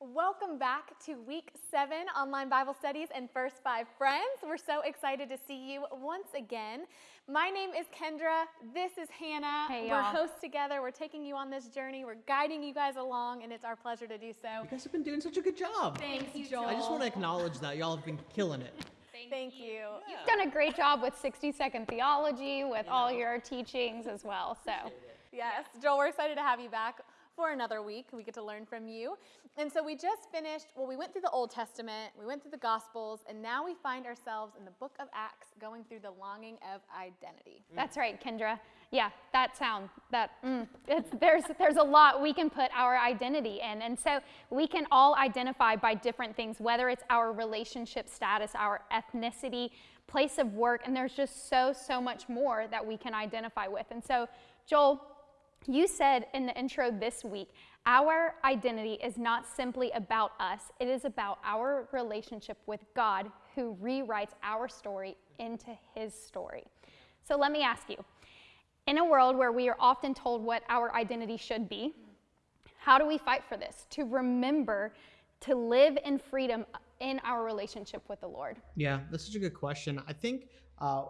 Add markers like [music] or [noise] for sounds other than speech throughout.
Welcome back to week seven online Bible studies and First Five Friends. We're so excited to see you once again. My name is Kendra. This is Hannah. Hey, We're hosts together. We're taking you on this journey. We're guiding you guys along, and it's our pleasure to do so. You guys have been doing such a good job. Thanks, Joel. I just want to acknowledge that y'all have been killing it. Thank you. You've done a great job with 60 second theology, with all your teachings as well. So, Yes, Joel, we're excited to have you back for another week. We get to learn from you. And so we just finished, well, we went through the Old Testament, we went through the Gospels, and now we find ourselves in the book of Acts going through the longing of identity. that's right, Kendra. Yeah, that sound, that, mm, there's, there's a lot we can put our identity in. And so we can all identify by different things, whether it's our relationship status, our ethnicity, place of work, and there's just so, so much more that we can identify with. And so, Joel, you said in the intro this week, our identity is not simply about us, it is about our relationship with God who rewrites our story into his story. So let me ask you in a world where we are often told what our identity should be, how do we fight for this? To remember to live in freedom in our relationship with the Lord. Yeah, that's such a good question. I think uh,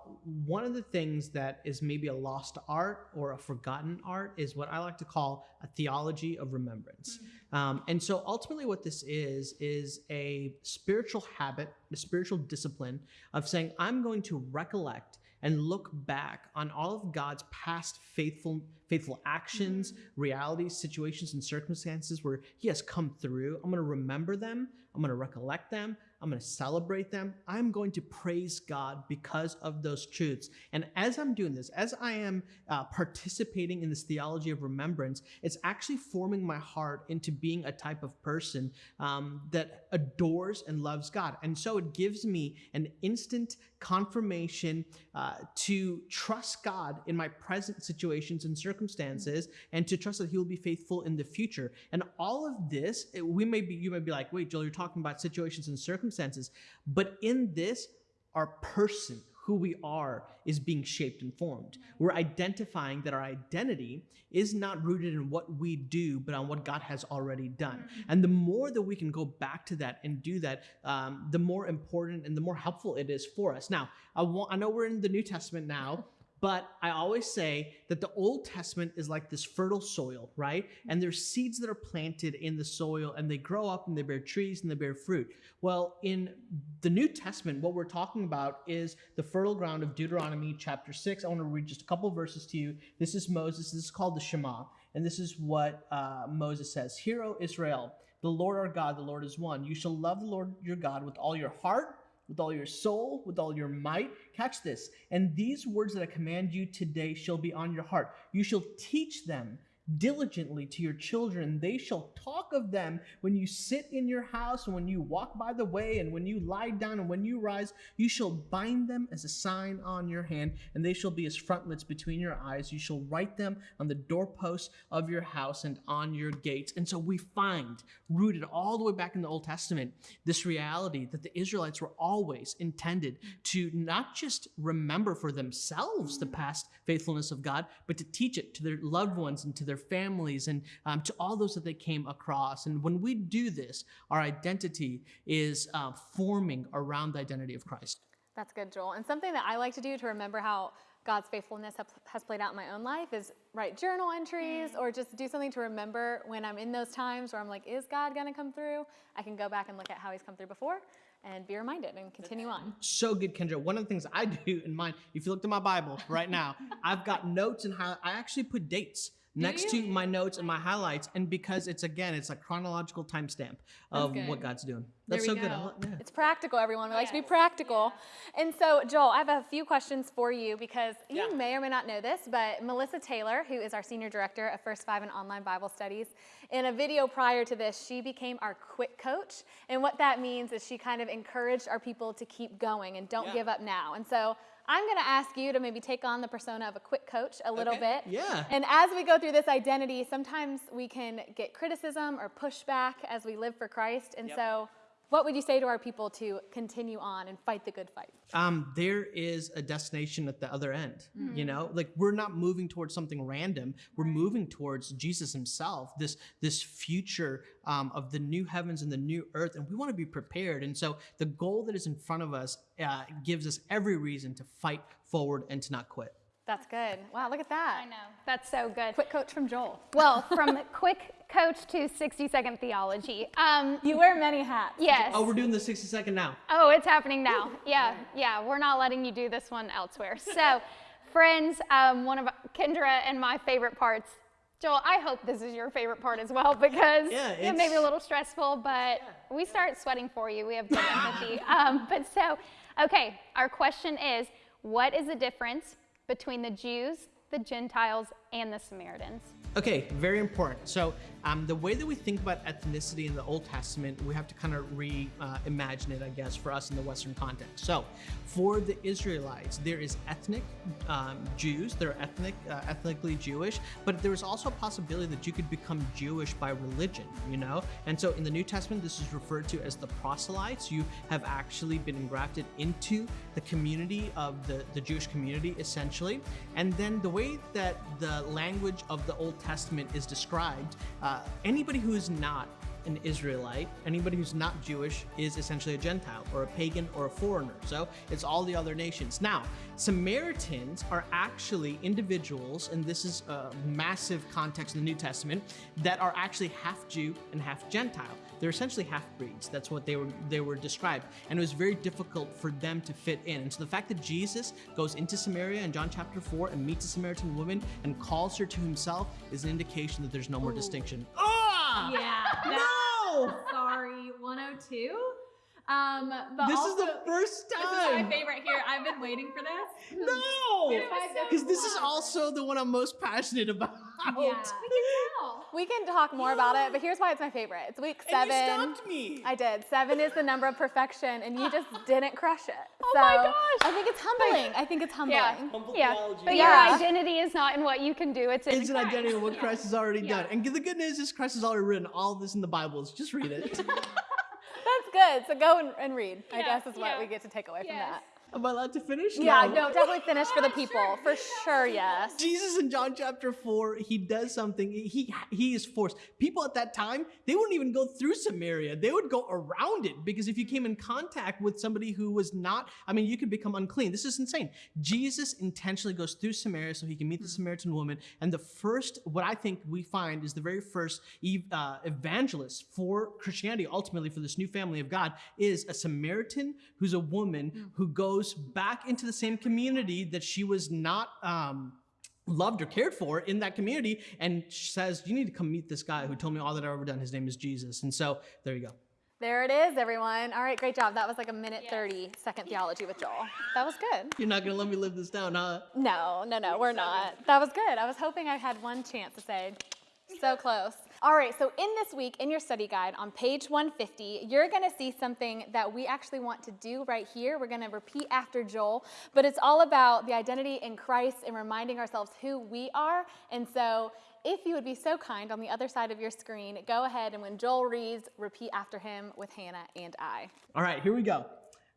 one of the things that is maybe a lost art or a forgotten art is what I like to call a theology of remembrance. Um, and so ultimately, what this is, is a spiritual habit, a spiritual discipline of saying, I'm going to recollect and look back on all of God's past faithful faithful actions, realities, situations, and circumstances where He has come through. I'm going to remember them. I'm going to recollect them. I'm going to celebrate them. I'm going to praise God because of those truths. And as I'm doing this, as I am uh, participating in this theology of remembrance, it's actually forming my heart into being a type of person um, that adores and loves God. And so it gives me an instant confirmation uh, to trust God in my present situations and circumstances, and to trust that He will be faithful in the future. And all of this, we may be, you may be like, wait, Joel, you're talking about situations and circumstances, but in this, our person, who we are, is being shaped and formed. We're identifying that our identity is not rooted in what we do, but on what God has already done. And the more that we can go back to that and do that, um, the more important and the more helpful it is for us. Now, I, want, I know we're in the New Testament now. [laughs] But I always say that the Old Testament is like this fertile soil, right? And there's seeds that are planted in the soil and they grow up and they bear trees and they bear fruit. Well, in the New Testament, what we're talking about is the fertile ground of Deuteronomy chapter 6. I want to read just a couple verses to you. This is Moses. This is called the Shema. And this is what uh, Moses says Hear, O Israel, the Lord our God, the Lord is one. You shall love the Lord your God with all your heart with all your soul, with all your might. Catch this. And these words that I command you today shall be on your heart. You shall teach them diligently to your children. They shall talk of them when you sit in your house, and when you walk by the way, and when you lie down, and when you rise. You shall bind them as a sign on your hand, and they shall be as frontlets between your eyes. You shall write them on the doorposts of your house and on your gates. And so we find, rooted all the way back in the Old Testament, this reality that the Israelites were always intended to not just remember for themselves the past faithfulness of God, but to teach it to their loved ones and to their families and um, to all those that they came across. And when we do this, our identity is uh, forming around the identity of Christ. That's good, Joel. And something that I like to do to remember how God's faithfulness has played out in my own life is write journal entries or just do something to remember when I'm in those times where I'm like, is God going to come through? I can go back and look at how he's come through before and be reminded and continue on. so good, Kendra. One of the things I [laughs] do in mine, if you look at my Bible right now, I've got notes and how I actually put dates next to my notes and my highlights, and because it's again, it's a chronological timestamp of what God's doing. That's we so good. I go. lo- yeah. It's practical, everyone. We like to be practical. And so, Joel, I have a few questions for you because you may or may not know this, but Melissa Taylor, who is our senior director of First Five and Online Bible Studies, in a video prior to this, she became our quick coach. And what that means is she kind of encouraged our people to keep going and don't give up now. And so, I'm going to ask you to maybe take on the persona of a quick coach a little Okay. bit. Yeah. And as we go through this identity, sometimes we can get criticism or pushback as we live for Christ. And so, What would you say to our people to continue on and fight the good fight? um, there is a destination at the other end. You know, like we're not moving towards something random. We're moving towards Jesus Himself. This this future um, of the new heavens and the new earth, and we want to be prepared. And so the goal that is in front of us uh, gives us every reason to fight forward and to not quit. That's good. Wow, look at that. I know. That's so good. Quick coach from Joel. Well, from [laughs] quick coach to 60 second theology. Um, You wear many hats. yes. Oh, we're doing the sixty second now. Oh, it's happening now. Yeah, yeah. We're not letting you do this one elsewhere. So, [laughs] friends, um, one of Kendra and my favorite parts. Joel, I hope this is your favorite part as well because Yeah, it may be a little stressful, but we start sweating for you. We have good empathy. [laughs] Um, but so, okay, our question is what is the difference between the Jews, the Gentiles, and the Samaritans? Okay, very important. So, um, the way that we think about ethnicity in the Old Testament, we have to kind of reimagine it, I guess, for us in the Western context. So, for the Israelites, there is ethnic um, Jews, they're ethnic, uh, ethnically Jewish, but there is also a possibility that you could become Jewish by religion, you know? And so, in the New Testament, this is referred to as the proselytes. You have actually been engrafted into the community of the, the Jewish community, essentially. And then the way that the language of the Old Testament is described, uh, Uh, anybody who is not an Israelite, anybody who's not Jewish is essentially a Gentile or a pagan or a foreigner. So it's all the other nations. Now, Samaritans are actually individuals, and this is a massive context in the New Testament, that are actually half Jew and half Gentile. They're essentially half breeds. That's what they were they were described, and it was very difficult for them to fit in. And so the fact that Jesus goes into Samaria in John chapter four and meets a Samaritan woman and calls her to himself is an indication that there's no more distinction. Ah! Yeah. [laughs] No! Sorry, 102. Um, but This also, is the first time. This is my favorite here. I've been waiting for this. No! It so Because this is also the one I'm most passionate about. Yeah. We can talk more about it, but here's why it's my favorite. It's week And seven. you stopped me. I did. Seven is the number of perfection, and you [laughs] just didn't crush it. Oh so my gosh. I think it's humbling. I think it's humbling. Yeah. Humble Yeah. theology. But Yeah. your identity is not in what you can do, it's in It's an Christ. identity of what Christ has already Yeah. done. And the good news is Christ has already written all this in the Bibles. Just read it. [laughs] That's good. So go and, and read. I guess is what yeah. we get to take away from that. Am I allowed to finish? Yeah, no, definitely finish for the [laughs] people. For sure, yes. Jesus in John chapter 4, he does something. He he is forced. People at that time, they wouldn't even go through Samaria. They would go around it because if you came in contact with somebody who was not, I mean, you could become unclean. This is insane. Jesus intentionally goes through Samaria so he can meet the Samaritan woman. And the first, what I think we find is the very first uh, evangelist for Christianity, ultimately for this new family of God, is a Samaritan who's a woman who goes back into the same community that she was not. Um, loved or cared for in that community and says you need to come meet this guy who told me all that i've ever done his name is jesus and so there you go There it is, everyone. All right, great job. That was like a minute 30 second theology with Joel. That was good. you're not gonna let me live this down huh No, no, no, we're not. That was good. I was hoping I had one chance to say, so close. All right, so in this week, in your study guide on page 150, you're gonna see something that we actually want to do right here. We're gonna repeat after Joel, but it's all about the identity in Christ and reminding ourselves who we are. And so, if you would be so kind on the other side of your screen, go ahead and when Joel reads, repeat after him with Hannah and I. all right here we go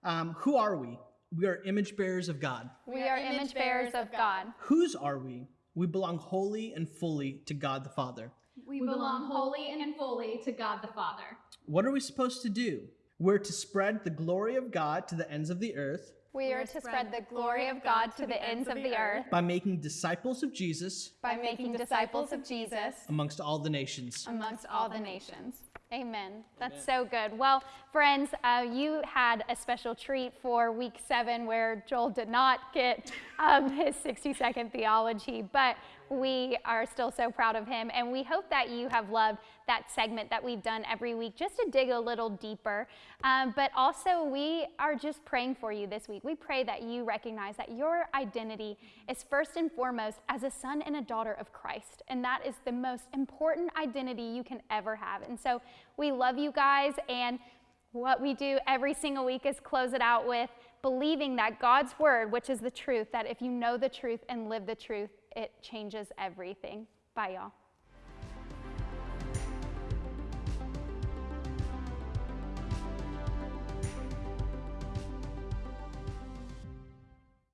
um, who are we we are image bearers of god We are image bearers of God. whose are we we belong wholly and fully to god the father We belong wholly and fully to God the Father. what are we supposed to do we're to spread the glory of god to the ends of the earth We are to spread the glory of God to the ends of the earth by making disciples of jesus by making disciples of Jesus amongst all the nations amongst all the nations. Amen. That's so good. Well, friends, uh, you had a special treat for week seven where Joel did not get um, his 60 second theology, but we are still so proud of him. And we hope that you have loved that segment that we've done every week just to dig a little deeper. Um, but also, we are just praying for you this week. We pray that you recognize that your identity is first and foremost as a son and a daughter of Christ. And that is the most important identity you can ever have. And so we love you guys. And what we do every single week is close it out with believing that God's word, which is the truth, that if you know the truth and live the truth, it changes everything. Bye, y'all.